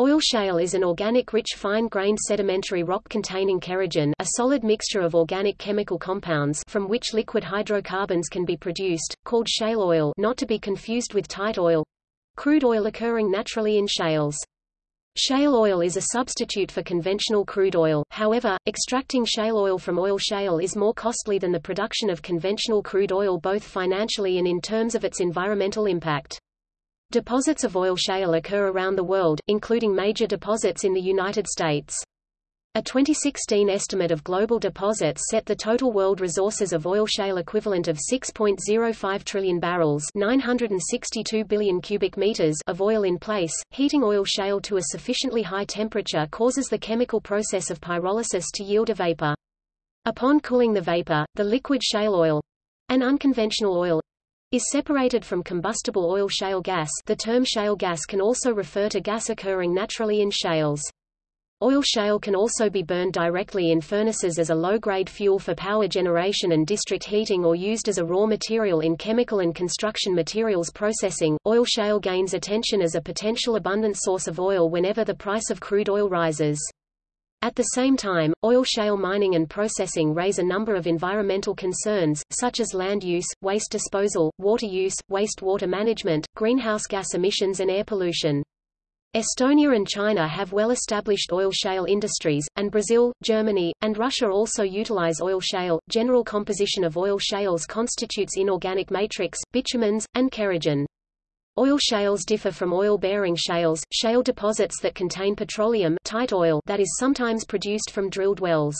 Oil shale is an organic-rich fine-grained sedimentary rock containing kerogen a solid mixture of organic chemical compounds from which liquid hydrocarbons can be produced, called shale oil not to be confused with tight oil crude oil occurring naturally in shales. Shale oil is a substitute for conventional crude oil, however, extracting shale oil from oil shale is more costly than the production of conventional crude oil both financially and in terms of its environmental impact. Deposits of oil shale occur around the world, including major deposits in the United States. A 2016 estimate of global deposits set the total world resources of oil shale equivalent of 6.05 trillion barrels 962 billion cubic meters of oil in place. Heating oil shale to a sufficiently high temperature causes the chemical process of pyrolysis to yield a vapor. Upon cooling the vapor, the liquid shale oil an unconventional oil is separated from combustible oil shale gas the term shale gas can also refer to gas occurring naturally in shales. Oil shale can also be burned directly in furnaces as a low-grade fuel for power generation and district heating or used as a raw material in chemical and construction materials processing. Oil shale gains attention as a potential abundant source of oil whenever the price of crude oil rises. At the same time, oil shale mining and processing raise a number of environmental concerns, such as land use, waste disposal, water use, wastewater management, greenhouse gas emissions and air pollution. Estonia and China have well-established oil shale industries, and Brazil, Germany, and Russia also utilize oil shale. General composition of oil shales constitutes inorganic matrix, bitumens, and kerogen. Oil shales differ from oil-bearing shales, shale deposits that contain petroleum tight oil that is sometimes produced from drilled wells.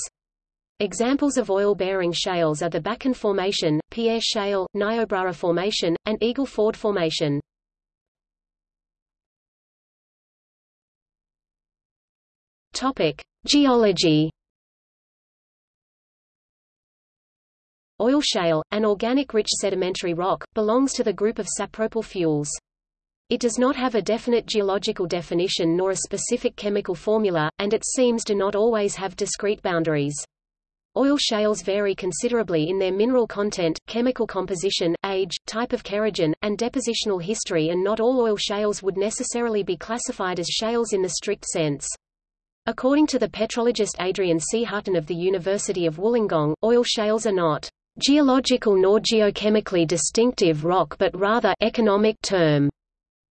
Examples of oil-bearing shales are the Bakken Formation, Pierre Shale, Niobrara Formation, and Eagle Ford Formation. Topic: Geology. Oil shale, an organic-rich sedimentary rock, belongs to the group of sapropel fuels. It does not have a definite geological definition nor a specific chemical formula, and its seams do not always have discrete boundaries. Oil shales vary considerably in their mineral content, chemical composition, age, type of kerogen, and depositional history and not all oil shales would necessarily be classified as shales in the strict sense. According to the petrologist Adrian C. Hutton of the University of Wollongong, oil shales are not geological nor geochemically distinctive rock but rather economic term.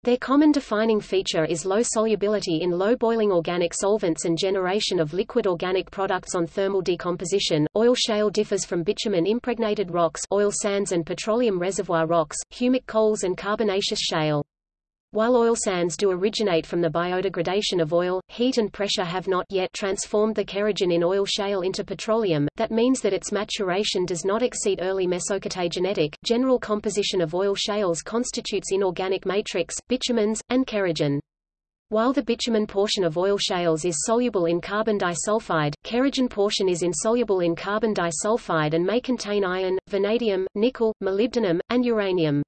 Their common defining feature is low solubility in low boiling organic solvents and generation of liquid organic products on thermal decomposition. Oil shale differs from bitumen impregnated rocks, oil sands and petroleum reservoir rocks, humic coals and carbonaceous shale. While oil sands do originate from the biodegradation of oil, heat and pressure have not yet transformed the kerogen in oil shale into petroleum, that means that its maturation does not exceed early mesocatagenetic. General composition of oil shales constitutes inorganic matrix, bitumens, and kerogen. While the bitumen portion of oil shales is soluble in carbon disulfide, kerogen portion is insoluble in carbon disulfide and may contain iron, vanadium, nickel, molybdenum, and uranium.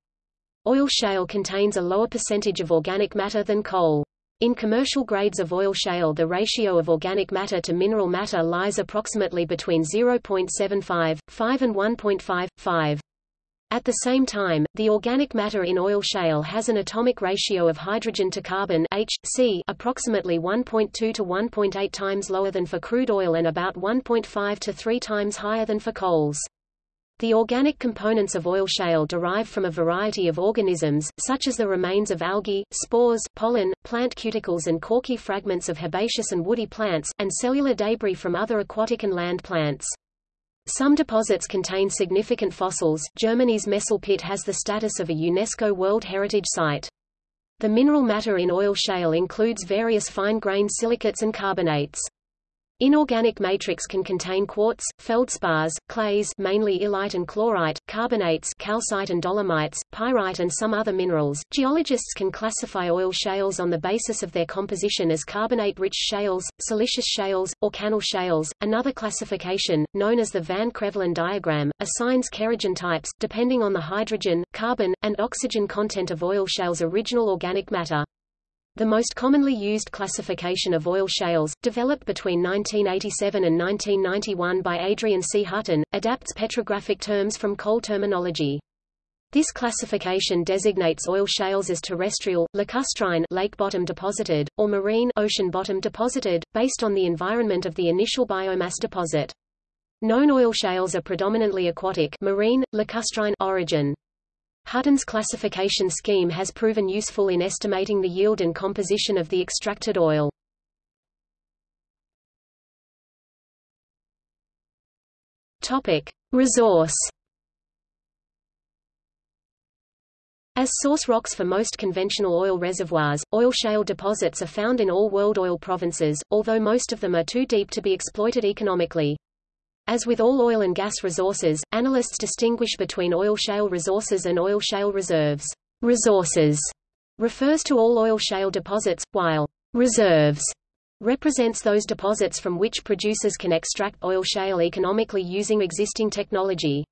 Oil shale contains a lower percentage of organic matter than coal. In commercial grades of oil shale the ratio of organic matter to mineral matter lies approximately between 0.75, 5 and 1.5, 5. At the same time, the organic matter in oil shale has an atomic ratio of hydrogen to carbon H, C approximately 1.2 to 1.8 times lower than for crude oil and about 1.5 to 3 times higher than for coals. The organic components of oil shale derive from a variety of organisms, such as the remains of algae, spores, pollen, plant cuticles and corky fragments of herbaceous and woody plants, and cellular debris from other aquatic and land plants. Some deposits contain significant fossils. Germany's Messel pit has the status of a UNESCO World Heritage Site. The mineral matter in oil shale includes various fine-grained silicates and carbonates. Inorganic matrix can contain quartz, feldspars, clays mainly illite and chlorite, carbonates calcite and dolomites, pyrite and some other minerals. Geologists can classify oil shales on the basis of their composition as carbonate-rich shales, siliceous shales, or cannel shales. Another classification, known as the Van Krevelen diagram, assigns kerogen types, depending on the hydrogen, carbon, and oxygen content of oil shales' original organic matter. The most commonly used classification of oil shales, developed between 1987 and 1991 by Adrian C. Hutton, adapts petrographic terms from coal terminology. This classification designates oil shales as terrestrial, lacustrine lake-bottom deposited, or marine ocean-bottom deposited, based on the environment of the initial biomass deposit. Known oil shales are predominantly aquatic marine, lacustrine origin. Hutton's classification scheme has proven useful in estimating the yield and composition of the extracted oil. Topic: Resource As source rocks for most conventional oil reservoirs, oil shale deposits are found in all world oil provinces, although most of them are too deep to be exploited economically. As with all oil and gas resources, analysts distinguish between oil shale resources and oil shale reserves. Resources refers to all oil shale deposits, while reserves represents those deposits from which producers can extract oil shale economically using existing technology.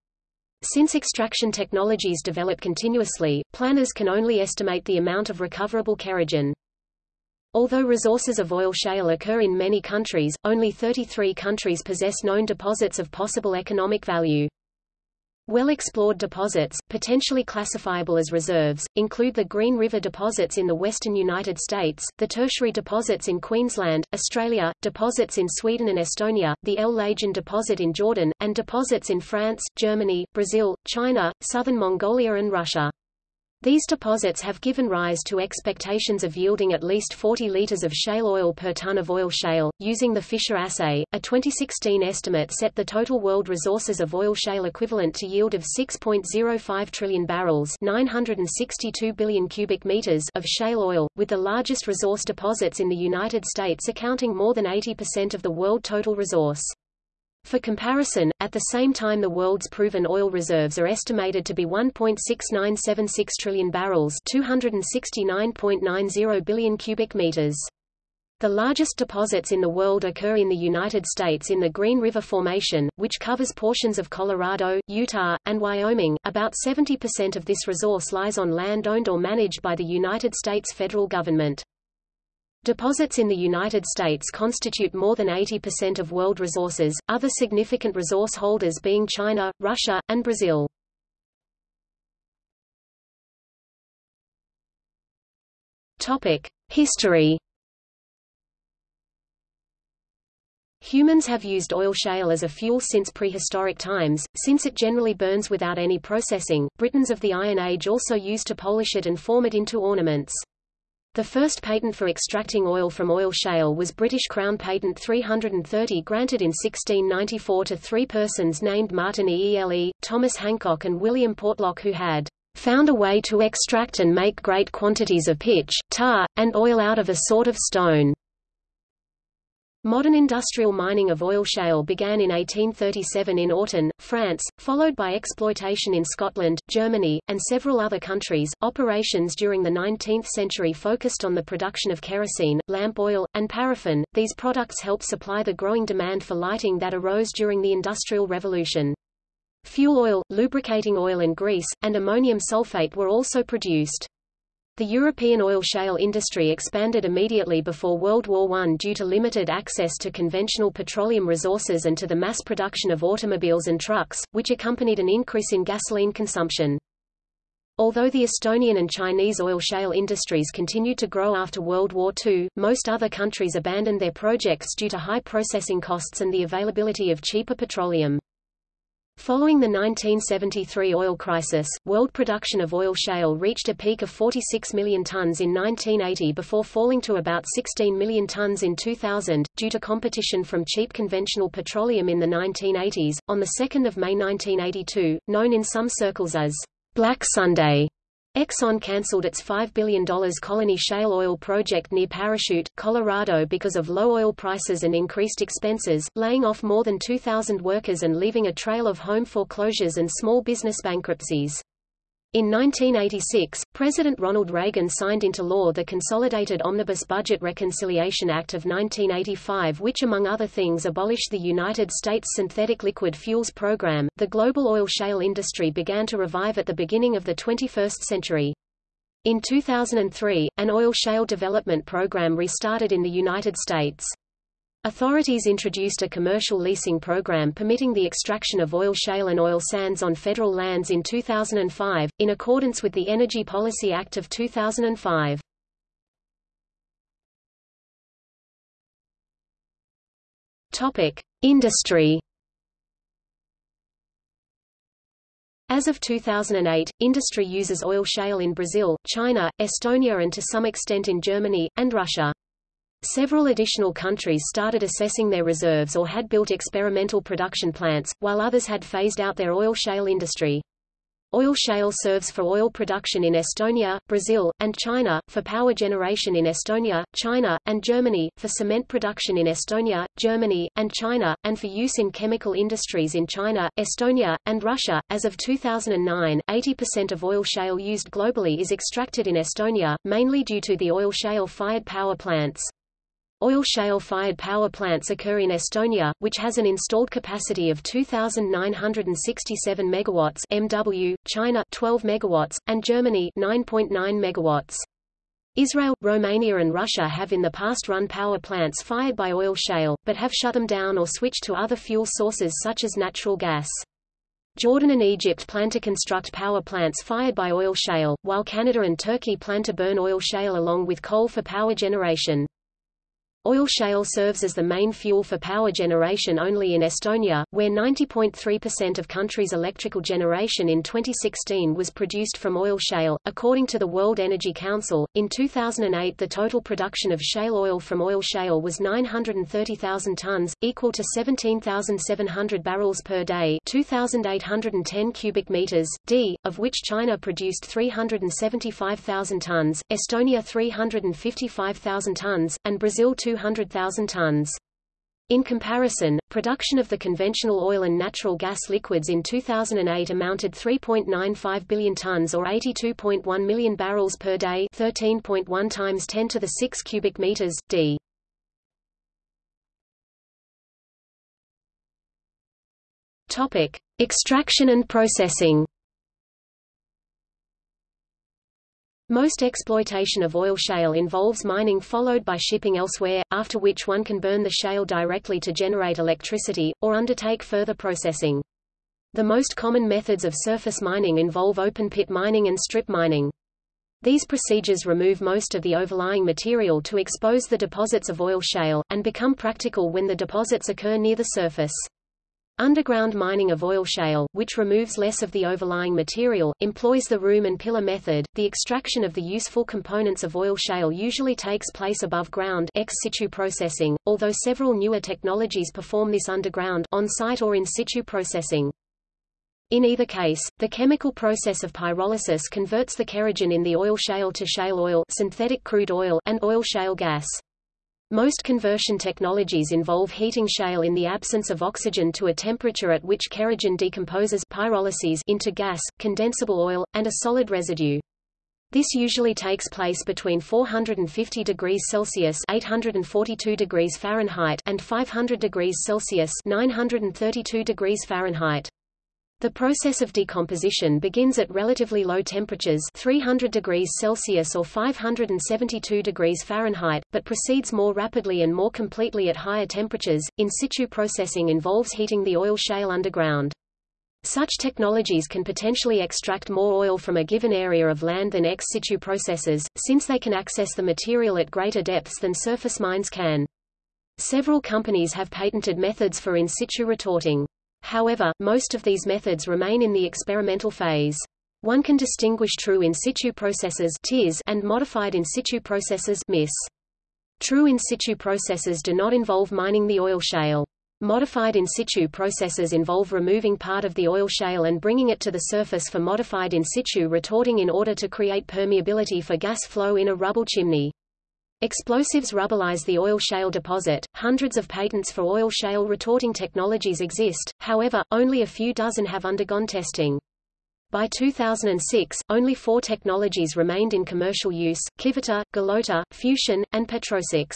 Since extraction technologies develop continuously, planners can only estimate the amount of recoverable kerogen. Although resources of oil shale occur in many countries, only 33 countries possess known deposits of possible economic value. Well-explored deposits, potentially classifiable as reserves, include the Green River deposits in the western United States, the tertiary deposits in Queensland, Australia, deposits in Sweden and Estonia, the El Lajjun deposit in Jordan, and deposits in France, Germany, Brazil, China, southern Mongolia and Russia. These deposits have given rise to expectations of yielding at least 40 liters of shale oil per ton of oil shale. Using the Fischer assay, a 2016 estimate set the total world resources of oil shale equivalent to yield of 6.05 trillion barrels, 962 billion cubic meters of shale oil, with the largest resource deposits in the United States accounting more than 80% of the world total resource. For comparison, at the same time the world's proven oil reserves are estimated to be 1.6976 trillion barrels 269.90 billion cubic meters. The largest deposits in the world occur in the United States in the Green River Formation, which covers portions of Colorado, Utah, and Wyoming. About 70% of this resource lies on land owned or managed by the United States federal government. Deposits in the United States constitute more than 80% of world resources, other significant resource holders being China, Russia, and Brazil. History. Humans have used oil shale as a fuel since prehistoric times, since it generally burns without any processing. Britons of the Iron Age also used to polish it and form it into ornaments. The first patent for extracting oil from oil shale was British Crown Patent 330 granted in 1694 to three persons named Martin Eele, Thomas Hancock and William Portlock who had found a way to extract and make great quantities of pitch, tar, and oil out of a sort of stone. Modern industrial mining of oil shale began in 1837 in Autun, France, followed by exploitation in Scotland, Germany, and several other countries. Operations during the 19th century focused on the production of kerosene, lamp oil, and paraffin. These products helped supply the growing demand for lighting that arose during the Industrial Revolution. Fuel oil, lubricating oil and grease, and ammonium sulfate were also produced. The European oil shale industry expanded immediately before World War I due to limited access to conventional petroleum resources and to the mass production of automobiles and trucks, which accompanied an increase in gasoline consumption. Although the Estonian and Chinese oil shale industries continued to grow after World War II, most other countries abandoned their projects due to high processing costs and the availability of cheaper petroleum. Following the 1973 oil crisis, world production of oil shale reached a peak of 46 million tons in 1980 before falling to about 16 million tons in 2000, due to competition from cheap conventional petroleum in the 1980s. On 2 May 1982, known in some circles as Black Sunday, Exxon cancelled its $5 billion Colony Shale oil project near Parachute, Colorado because of low oil prices and increased expenses, laying off more than 2,000 workers and leaving a trail of home foreclosures and small business bankruptcies. In 1986, President Ronald Reagan signed into law the Consolidated Omnibus Budget Reconciliation Act of 1985, which among other things abolished the United States Synthetic Liquid Fuels Program. The global oil shale industry began to revive at the beginning of the 21st century. In 2003, an oil shale development program restarted in the United States. Authorities introduced a commercial leasing program permitting the extraction of oil shale and oil sands on federal lands in 2005, in accordance with the Energy Policy Act of 2005. Topic: Industry. As of 2008, industry uses oil shale in Brazil, China, Estonia and to some extent in Germany, and Russia. Several additional countries started assessing their reserves or had built experimental production plants, while others had phased out their oil shale industry. Oil shale serves for oil production in Estonia, Brazil, and China, for power generation in Estonia, China, and Germany, for cement production in Estonia, Germany, and China, and for use in chemical industries in China, Estonia, and Russia. As of 2009, 80% of oil shale used globally is extracted in Estonia, mainly due to the oil shale fired power plants. Oil shale-fired power plants occur in Estonia, which has an installed capacity of 2,967 megawatts (MW), China 12 megawatts, and Germany 9.9 megawatts. Israel, Romania and Russia have in the past run power plants fired by oil shale, but have shut them down or switched to other fuel sources such as natural gas. Jordan and Egypt plan to construct power plants fired by oil shale, while Canada and Turkey plan to burn oil shale along with coal for power generation. Oil shale serves as the main fuel for power generation only in Estonia, where 90.3% of country's electrical generation in 2016 was produced from oil shale. According to the World Energy Council, in 2008 the total production of shale oil from oil shale was 930,000 tons, equal to 17,700 barrels per day, 2,810 cubic meters d, of which China produced 375,000 tons, Estonia 355,000 tons, and Brazil 2 200,000 tons. In comparison, production of the conventional oil and natural gas liquids in 2008 amounted 3.95 billion tons or 82.1 million barrels per day 13.1 times 10 to the 6 cubic meters, d. Topic. Extraction and processing Most exploitation of oil shale involves mining followed by shipping elsewhere, after which one can burn the shale directly to generate electricity, or undertake further processing. The most common methods of surface mining involve open-pit mining and strip mining. These procedures remove most of the overlying material to expose the deposits of oil shale, and become practical when the deposits occur near the surface. Underground mining of oil shale, which removes less of the overlying material, employs the room and pillar method. The extraction of the useful components of oil shale usually takes place above ground ex situ processing, although several newer technologies perform this underground on-site or in situ processing. In either case, the chemical process of pyrolysis converts the kerogen in the oil shale to shale oil, synthetic crude oil, and oil shale gas. Most conversion technologies involve heating shale in the absence of oxygen to a temperature at which kerogen decomposes pyrolyses into gas, condensable oil, and a solid residue. This usually takes place between 450 degrees Celsius (842 degrees Fahrenheit) and 500 degrees Celsius (932 degrees Fahrenheit). The process of decomposition begins at relatively low temperatures 300 degrees Celsius or 572 degrees Fahrenheit, but proceeds more rapidly and more completely at higher temperatures. In situ processing involves heating the oil shale underground. Such technologies can potentially extract more oil from a given area of land than ex situ processes, since they can access the material at greater depths than surface mines can. Several companies have patented methods for in situ retorting. However, most of these methods remain in the experimental phase. One can distinguish true in situ processes and modified in situ processes. True in situ processes do not involve mining the oil shale. Modified in situ processes involve removing part of the oil shale and bringing it to the surface for modified in situ retorting in order to create permeability for gas flow in a rubble chimney. Explosives rubblize the oil shale deposit. Hundreds of patents for oil shale retorting technologies exist, however, only a few dozen have undergone testing. By 2006, only four technologies remained in commercial use, Kiviter, Galoter, Fushun, and Petrosix.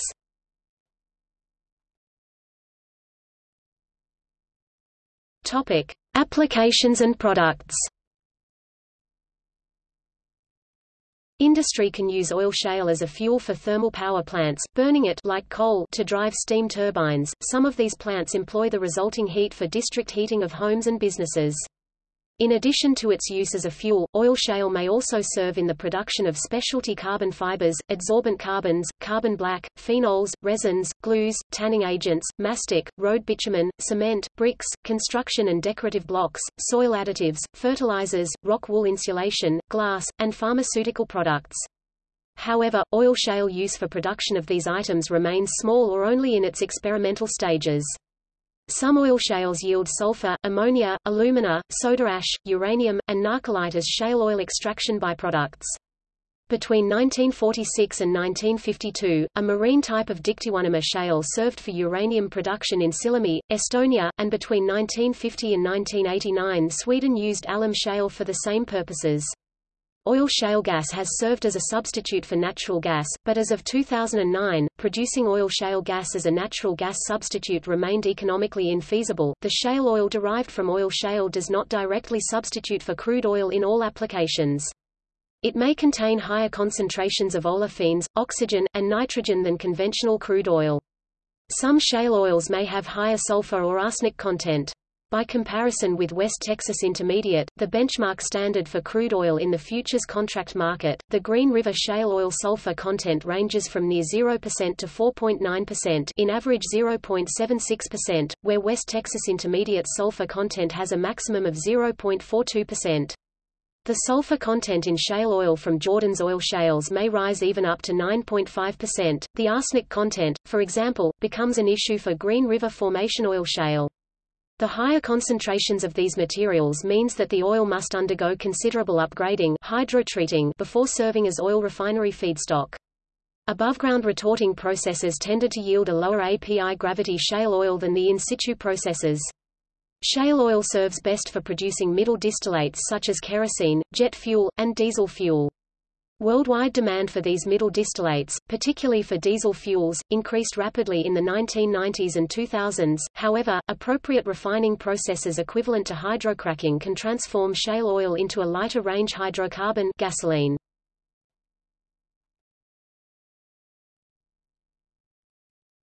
Topic. Applications and products Industry can use oil shale as a fuel for thermal power plants, burning it like coal to drive steam turbines. Some of these plants employ the resulting heat for district heating of homes and businesses. In addition to its use as a fuel, oil shale may also serve in the production of specialty carbon fibers, adsorbent carbons, carbon black, phenols, resins, glues, tanning agents, mastic, road bitumen, cement, bricks, construction and decorative blocks, soil additives, fertilizers, rock wool insulation, glass, and pharmaceutical products. However, oil shale use for production of these items remains small or only in its experimental stages. Some oil shales yield sulfur, ammonia, alumina, soda ash, uranium, and nahcolite as shale oil extraction byproducts. Between 1946 and 1952, a marine type of dictyonema shale served for uranium production in Sillamäe, Estonia, and between 1950 and 1989 Sweden used alum shale for the same purposes. Oil shale gas has served as a substitute for natural gas, but as of 2009, producing oil shale gas as a natural gas substitute remained economically infeasible. The shale oil derived from oil shale does not directly substitute for crude oil in all applications. It may contain higher concentrations of olefins, oxygen, and nitrogen than conventional crude oil. Some shale oils may have higher sulfur or arsenic content. By comparison with West Texas Intermediate, the benchmark standard for crude oil in the futures contract market, the Green River shale oil sulfur content ranges from near 0% to 4.9% in average 0.76%, where West Texas Intermediate sulfur content has a maximum of 0.42%. The sulfur content in shale oil from Jordan's oil shales may rise even up to 9.5%. The arsenic content, for example, becomes an issue for Green River Formation oil shale. The higher concentrations of these materials means that the oil must undergo considerable upgrading hydrotreating before serving as oil refinery feedstock. Above-ground retorting processes tended to yield a lower API gravity shale oil than the in-situ processes. Shale oil serves best for producing middle distillates such as kerosene, jet fuel, and diesel fuel. Worldwide demand for these middle distillates, particularly for diesel fuels, increased rapidly in the 1990s and 2000s. However, appropriate refining processes equivalent to hydrocracking can transform shale oil into a lighter range hydrocarbon gasoline.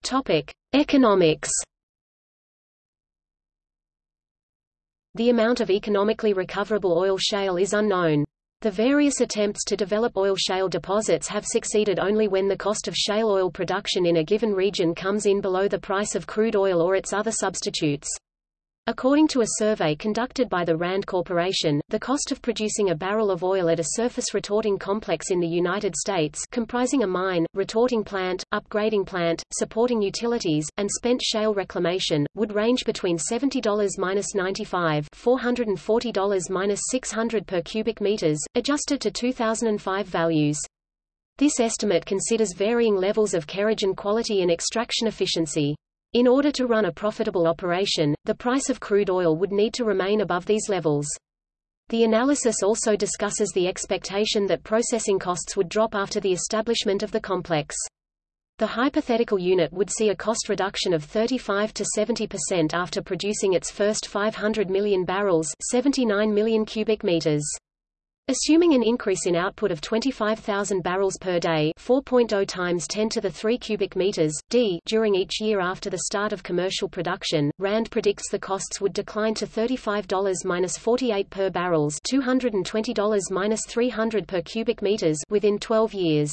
Topic: Economics. The amount of economically recoverable oil shale is unknown. The various attempts to develop oil shale deposits have succeeded only when the cost of shale oil production in a given region comes in below the price of crude oil or its other substitutes. According to a survey conducted by the RAND Corporation, the cost of producing a barrel of oil at a surface retorting complex in the United States comprising a mine, retorting plant, upgrading plant, supporting utilities, and spent shale reclamation, would range between $70-95 $440-600 per cubic meters, adjusted to 2005 values. This estimate considers varying levels of kerogen quality and extraction efficiency. In order to run a profitable operation, the price of crude oil would need to remain above these levels. The analysis also discusses the expectation that processing costs would drop after the establishment of the complex. The hypothetical unit would see a cost reduction of 35 to 70% after producing its first 500 million barrels 79 million cubic meters. Assuming an increase in output of 25,000 barrels per day 4.0 times 10 to the 3 cubic meters, d during each year after the start of commercial production, RAND predicts the costs would decline to $35-48 per barrels $220-300 per cubic meters within 12 years.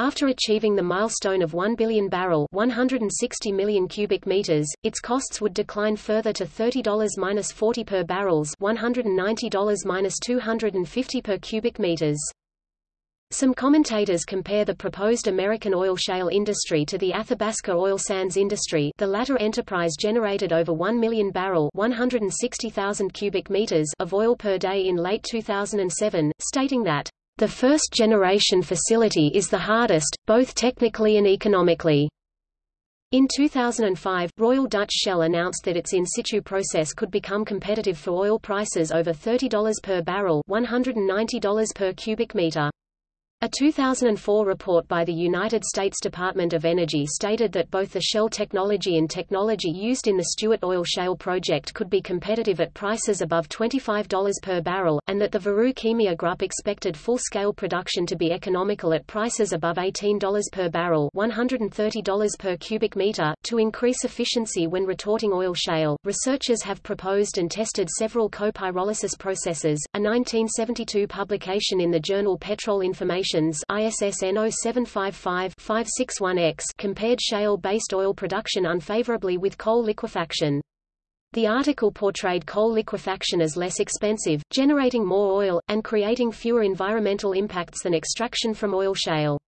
After achieving the milestone of 1 billion barrel 160 million cubic meters, its costs would decline further to $30-40 per barrels $190-250 per cubic meters. Some commentators compare the proposed American oil shale industry to the Athabasca oil sands industry the latter enterprise generated over 1 million barrel 160,000 cubic meters of oil per day in late 2007, stating that the first-generation facility is the hardest, both technically and economically. In 2005, Royal Dutch Shell announced that its in-situ process could become competitive for oil prices over $30 per barrel $190 per cubic meter. A 2004 report by the United States Department of Energy stated that both the shell technology and technology used in the Stuart Oil Shale project could be competitive at prices above $25 per barrel, and that the Viru Keemia Group expected full-scale production to be economical at prices above $18 per barrel $130 per cubic meter. To increase efficiency when retorting oil shale, researchers have proposed and tested several copyrolysis processes. A 1972 publication in the journal Petrol Information ISSN 0755-561X compared shale-based oil production unfavorably with coal liquefaction. The article portrayed coal liquefaction as less expensive, generating more oil, and creating fewer environmental impacts than extraction from oil shale.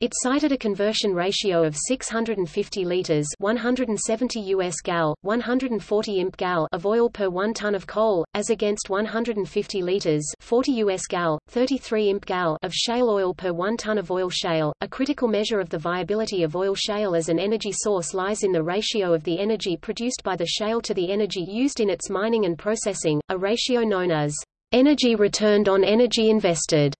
It cited a conversion ratio of 650 liters, 170 US gal, 140 imp gal of oil per 1 ton of coal, as against 150 liters, 40 US gal, 33 imp gal of shale oil per 1 ton of oil shale. A critical measure of the viability of oil shale as an energy source lies in the ratio of the energy produced by the shale to the energy used in its mining and processing, a ratio known as energy returned on energy invested.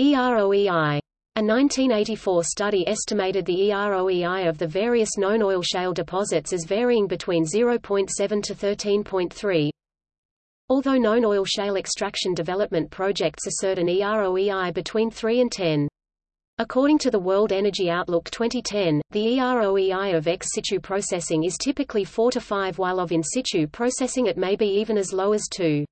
EROEI. A 1984 study estimated the EROEI of the various known oil shale deposits as varying between 0.7 to 13.3. Although known oil shale extraction development projects assert an EROEI between 3 and 10. According to the World Energy Outlook 2010, the EROEI of ex situ processing is typically 4 to 5 while of in situ processing it may be even as low as 2.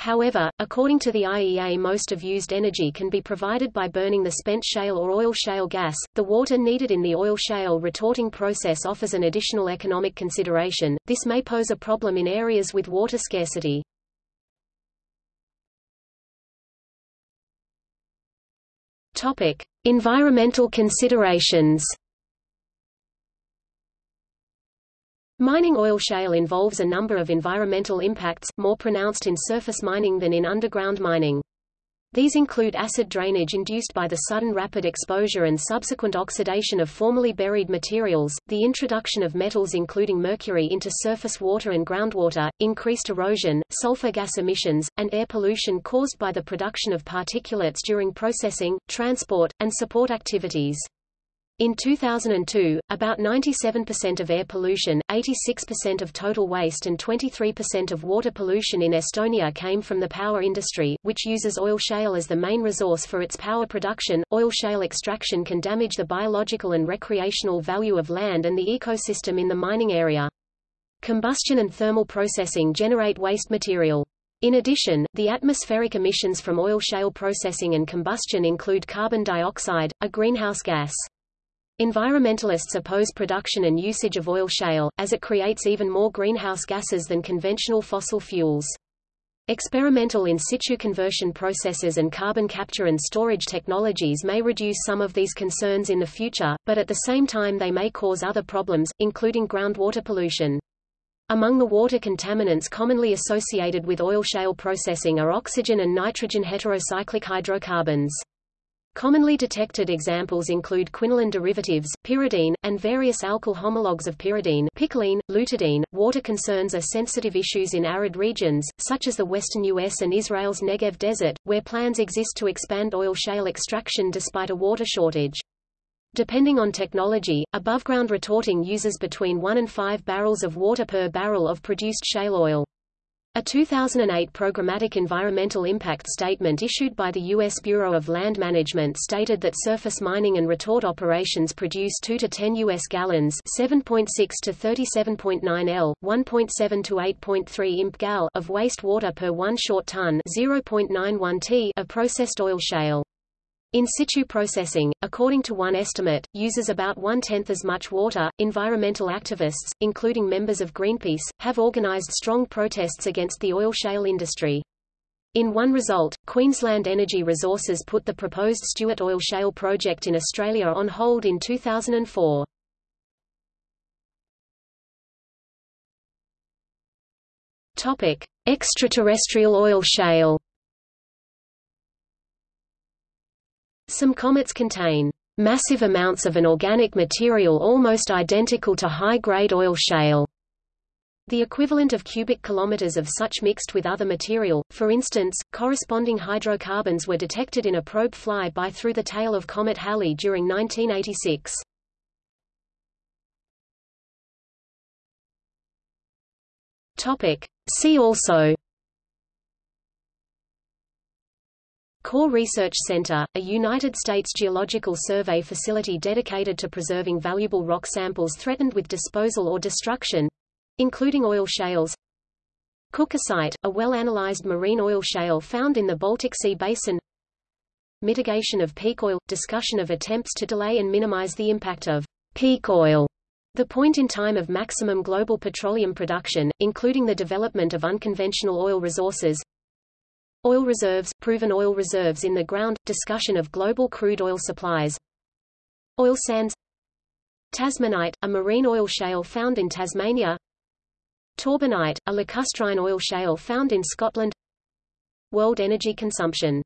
However, according to the IEA most of used energy can be provided by burning the spent shale or oil shale gas. The water needed in the oil shale retorting process offers an additional economic consideration. This may pose a problem in areas with water scarcity. Topic: Environmental considerations. Mining oil shale involves a number of environmental impacts, more pronounced in surface mining than in underground mining. These include acid drainage induced by the sudden rapid exposure and subsequent oxidation of formerly buried materials, the introduction of metals including mercury into surface water and groundwater, increased erosion, sulfur gas emissions, and air pollution caused by the production of particulates during processing, transport, and support activities. In 2002, about 97% of air pollution, 86% of total waste and 23% of water pollution in Estonia came from the power industry, which uses oil shale as the main resource for its power production. Oil shale extraction can damage the biological and recreational value of land and the ecosystem in the mining area. Combustion and thermal processing generate waste material. In addition, the atmospheric emissions from oil shale processing and combustion include carbon dioxide, a greenhouse gas. Environmentalists oppose production and usage of oil shale, as it creates even more greenhouse gases than conventional fossil fuels. Experimental in situ conversion processes and carbon capture and storage technologies may reduce some of these concerns in the future, but at the same time they may cause other problems, including groundwater pollution. Among the water contaminants commonly associated with oil shale processing are oxygen and nitrogen heterocyclic hydrocarbons. Commonly detected examples include quinoline derivatives, pyridine, and various alkyl homologs of pyridine picoline, lutidine. Water concerns are sensitive issues in arid regions, such as the western U.S. and Israel's Negev desert, where plans exist to expand oil shale extraction despite a water shortage. Depending on technology, above-ground retorting uses between 1 and 5 barrels of water per barrel of produced shale oil. A 2008 programmatic environmental impact statement issued by the U.S. Bureau of Land Management stated that surface mining and retort operations produce 2 to 10 U.S. gallons 7.6 to 37.9 L, 1.7 to 8.3 imp gal of wastewater per 1 short ton 0.91 t of processed oil shale. In situ processing, according to one estimate, uses about one-tenth as much water. Environmental activists, including members of Greenpeace, have organized strong protests against the oil shale industry. In one result, Queensland Energy Resources put the proposed Stuart Oil Shale project in Australia on hold in 2004. Topic: Extraterrestrial oil shale. Some comets contain massive amounts of an organic material almost identical to high-grade oil shale. The equivalent of cubic kilometers of such mixed with other material, for instance, corresponding hydrocarbons were detected in a probe fly-by through the tail of comet Halley during 1986. Topic. See also Core Research Center, a United States Geological Survey facility dedicated to preserving valuable rock samples threatened with disposal or destruction, including oil shales. Kukersite, a well-analyzed marine oil shale found in the Baltic Sea basin. Mitigation of peak oil – discussion of attempts to delay and minimize the impact of peak oil the point in time of maximum global petroleum production, including the development of unconventional oil resources. Oil reserves, proven oil reserves in the ground, discussion of global crude oil supplies. Oil sands. Tasmanite, a marine oil shale found in Tasmania. Torbanite, a lacustrine oil shale found in Scotland. World energy consumption